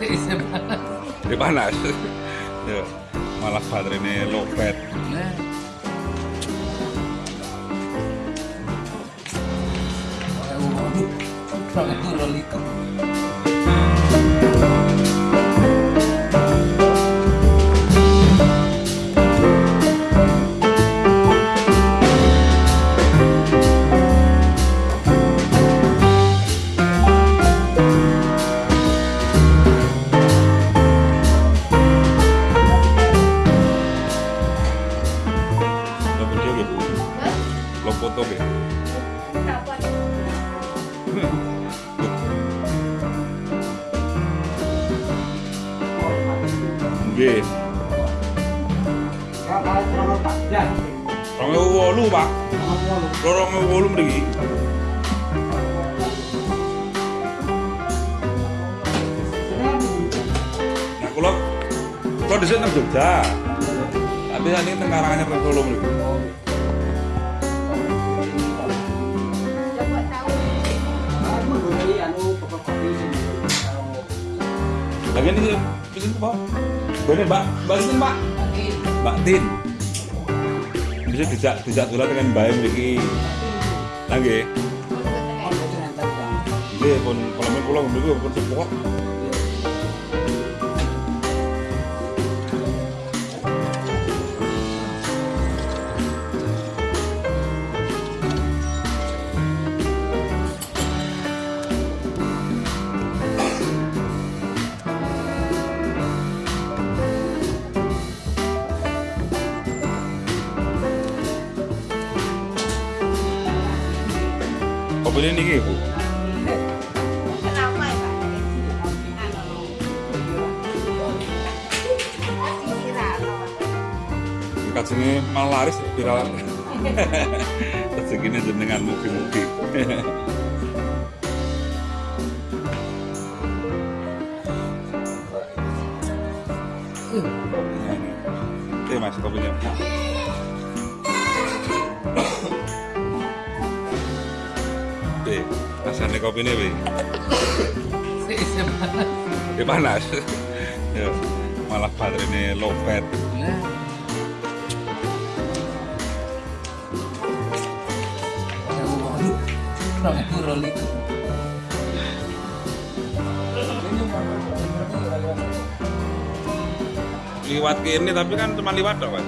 Jadi panas. Ya, malah baterainya lowbat. Nah. Lo Nggih. Pak. Nah, kula kula dhisik Jogja. Tapi ini teng teng. Lagi ini pesen apa? Bene Mbak, Mbak Tin, Pak. Mbak Tin. Bisa dijak dijak dolan dengan Mbak mriki. Lagi. Nggih, pun kalau men kula mriku pun support. Ini niki, Bu. Kajenge malah laris viral. Rezekine jenengan mugi-mugi. Oke mas kopinya. Oke, rasanya kopi ini, Bi. Ini panas. Ya, malah baterainya lowbat. Liwat ke ini tapi kan cuma liwat dong, Pak.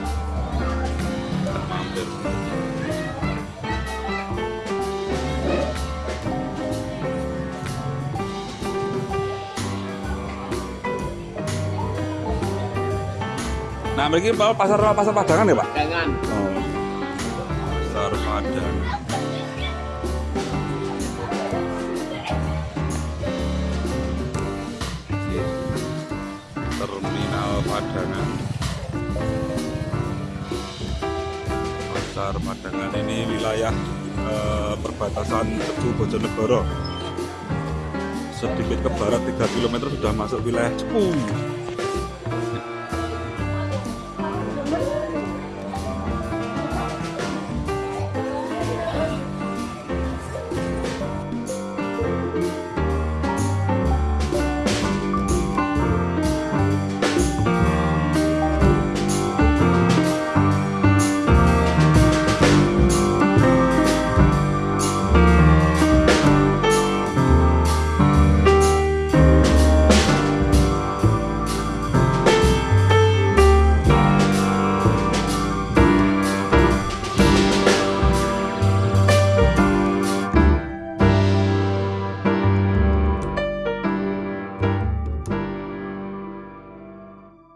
Mampir. Nah, Pak, pasar pasar Padangan ya, Pak? Jangan. Oh. Pasar Padang. Oke. Terminal Padangan. Pasar Padangan ini wilayah eh, perbatasan Teguh Bojonegoro. Sedikit ke barat 3 km sudah masuk wilayah Cepu.